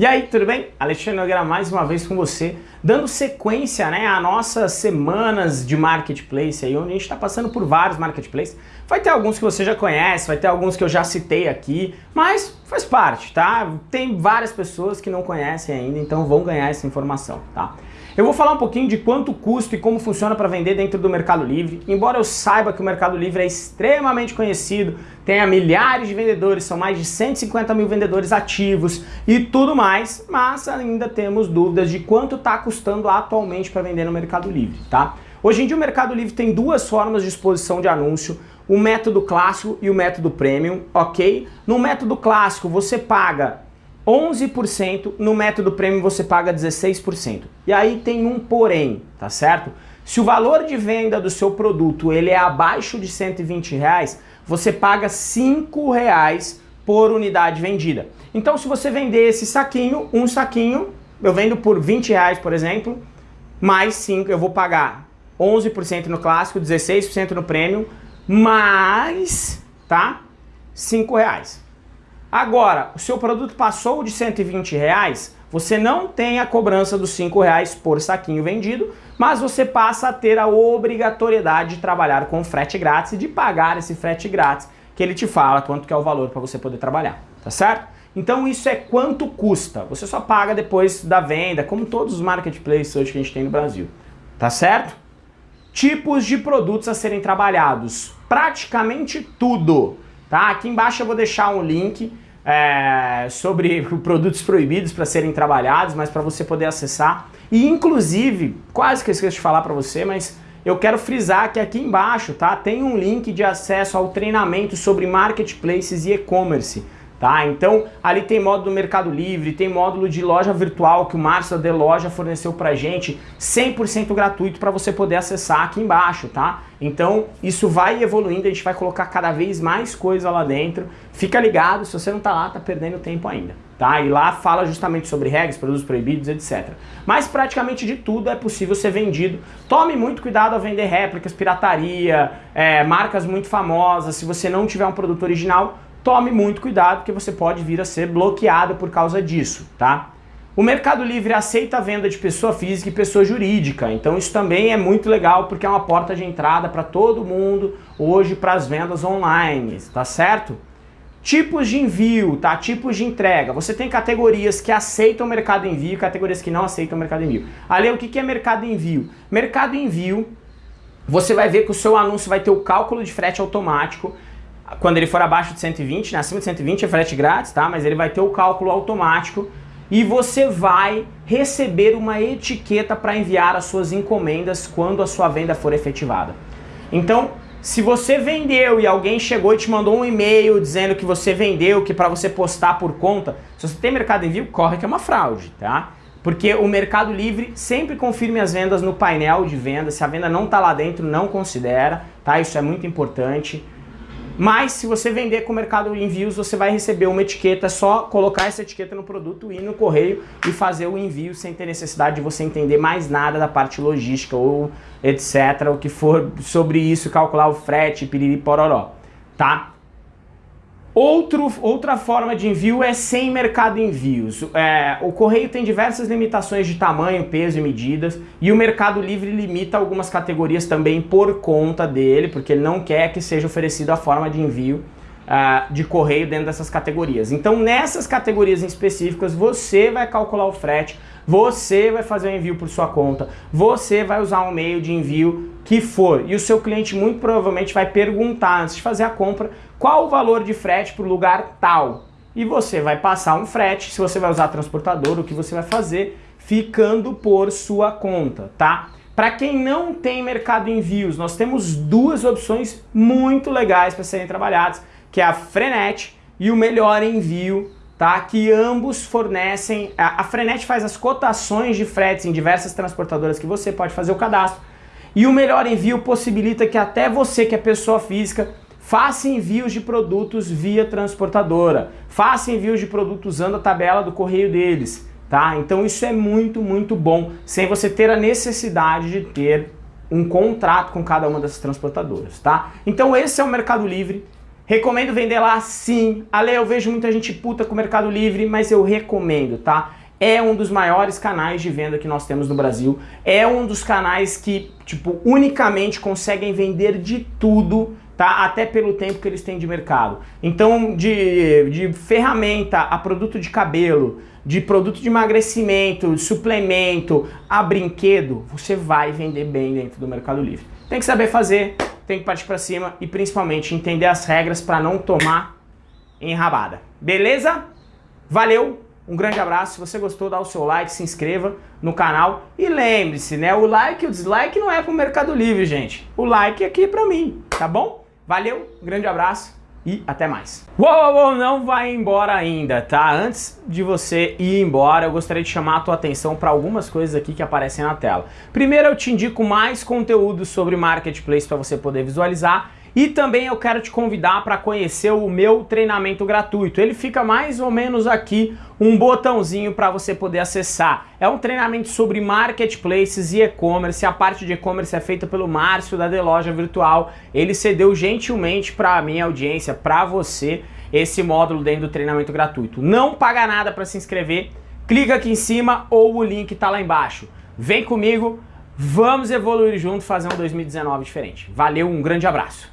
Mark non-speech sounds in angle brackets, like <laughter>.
E aí, tudo bem? Alexandre Nogueira mais uma vez com você, dando sequência né, a nossas semanas de marketplace, aí, onde a gente está passando por vários marketplaces. Vai ter alguns que você já conhece, vai ter alguns que eu já citei aqui, mas faz parte, tá? Tem várias pessoas que não conhecem ainda, então vão ganhar essa informação, tá? Eu vou falar um pouquinho de quanto custa e como funciona para vender dentro do Mercado Livre. Embora eu saiba que o Mercado Livre é extremamente conhecido, tenha milhares de vendedores, são mais de 150 mil vendedores ativos e tudo mais, mas ainda temos dúvidas de quanto está custando atualmente para vender no Mercado Livre, tá? Hoje em dia o Mercado Livre tem duas formas de exposição de anúncio, o método clássico e o método premium, ok? No método clássico você paga 11%, no método premium você paga 16%. E aí tem um porém, tá certo? Se o valor de venda do seu produto ele é abaixo de 120 reais, você paga 5 reais por unidade vendida. Então se você vender esse saquinho, um saquinho, eu vendo por 20 reais, por exemplo, mais 5, eu vou pagar 11% no clássico, 16% no premium, mais, tá? 5 reais. Agora, o seu produto passou de 120 reais, você não tem a cobrança dos 5 reais por saquinho vendido, mas você passa a ter a obrigatoriedade de trabalhar com frete grátis e de pagar esse frete grátis que ele te fala quanto que é o valor para você poder trabalhar, tá certo? Então isso é quanto custa, você só paga depois da venda, como todos os marketplaces hoje que a gente tem no Brasil, tá certo? Tipos de produtos a serem trabalhados, praticamente tudo. Tá? Aqui embaixo eu vou deixar um link é, sobre <laughs> produtos proibidos para serem trabalhados, mas para você poder acessar. E inclusive, quase que eu esqueço de falar para você, mas eu quero frisar que aqui embaixo tá, tem um link de acesso ao treinamento sobre marketplaces e e-commerce. Tá? Então, ali tem módulo do Mercado Livre, tem módulo de loja virtual que o Márcio da Loja forneceu pra gente, 100% gratuito para você poder acessar aqui embaixo, tá? Então, isso vai evoluindo, a gente vai colocar cada vez mais coisa lá dentro. Fica ligado, se você não tá lá, tá perdendo tempo ainda, tá? E lá fala justamente sobre regras, produtos proibidos, etc. Mas praticamente de tudo é possível ser vendido. Tome muito cuidado ao vender réplicas, pirataria, é, marcas muito famosas. Se você não tiver um produto original, tome muito cuidado porque você pode vir a ser bloqueado por causa disso, tá? O Mercado Livre aceita a venda de pessoa física e pessoa jurídica, então isso também é muito legal porque é uma porta de entrada para todo mundo hoje para as vendas online, tá certo? Tipos de envio, tá? Tipos de entrega. Você tem categorias que aceitam mercado envio e categorias que não aceitam mercado envio. Ali, o que é mercado envio? Mercado envio, você vai ver que o seu anúncio vai ter o cálculo de frete automático, quando ele for abaixo de 120, né, acima de 120 é frete grátis, tá? Mas ele vai ter o cálculo automático e você vai receber uma etiqueta para enviar as suas encomendas quando a sua venda for efetivada. Então, se você vendeu e alguém chegou e te mandou um e-mail dizendo que você vendeu, que para você postar por conta, se você tem mercado envio, corre que é uma fraude, tá? Porque o Mercado Livre sempre confirme as vendas no painel de venda, se a venda não está lá dentro, não considera, tá? Isso é muito importante. Mas se você vender com o Mercado Envios, você vai receber uma etiqueta, é só colocar essa etiqueta no produto, ir no correio e fazer o envio sem ter necessidade de você entender mais nada da parte logística ou etc, o que for sobre isso, calcular o frete, piriri pororó, tá? Outro, outra forma de envio é sem mercado envios. É, o correio tem diversas limitações de tamanho, peso e medidas e o Mercado Livre limita algumas categorias também por conta dele, porque ele não quer que seja oferecido a forma de envio uh, de correio dentro dessas categorias. Então nessas categorias específicas você vai calcular o frete, você vai fazer o envio por sua conta, você vai usar um meio de envio que for e o seu cliente muito provavelmente vai perguntar antes de fazer a compra qual o valor de frete para o lugar tal. E você vai passar um frete, se você vai usar transportador, o que você vai fazer, ficando por sua conta, tá? Para quem não tem mercado envios, nós temos duas opções muito legais para serem trabalhadas, que é a Frenet e o Melhor Envio, tá? Que ambos fornecem... A Frenet faz as cotações de fretes em diversas transportadoras que você pode fazer o cadastro, e o Melhor Envio possibilita que até você, que é pessoa física, Faça envios de produtos via transportadora. Faça envios de produtos usando a tabela do correio deles. Tá? Então isso é muito, muito bom, sem você ter a necessidade de ter um contrato com cada uma dessas transportadoras. Tá? Então esse é o Mercado Livre. Recomendo vender lá sim. Ale, eu vejo muita gente puta com o Mercado Livre, mas eu recomendo, tá? É um dos maiores canais de venda que nós temos no Brasil. É um dos canais que, tipo, unicamente conseguem vender de tudo, tá? Até pelo tempo que eles têm de mercado. Então, de, de ferramenta a produto de cabelo, de produto de emagrecimento, de suplemento, a brinquedo, você vai vender bem dentro do Mercado Livre. Tem que saber fazer, tem que partir para cima e principalmente entender as regras para não tomar enrabada. Beleza? Valeu, um grande abraço. Se você gostou, dá o seu like, se inscreva no canal e lembre-se, né? O like e o dislike não é pro Mercado Livre, gente. O like é aqui para mim, tá bom? Valeu, um grande abraço e até mais. Uou, uou, não vai embora ainda, tá? Antes de você ir embora, eu gostaria de chamar a tua atenção para algumas coisas aqui que aparecem na tela. Primeiro, eu te indico mais conteúdo sobre Marketplace para você poder visualizar e também eu quero te convidar para conhecer o meu treinamento gratuito. Ele fica mais ou menos aqui um botãozinho para você poder acessar. É um treinamento sobre marketplaces e e-commerce. A parte de e-commerce é feita pelo Márcio da The Loja Virtual. Ele cedeu gentilmente para a minha audiência, para você, esse módulo dentro do treinamento gratuito. Não paga nada para se inscrever. Clica aqui em cima ou o link está lá embaixo. Vem comigo, vamos evoluir junto, fazer um 2019 diferente. Valeu, um grande abraço.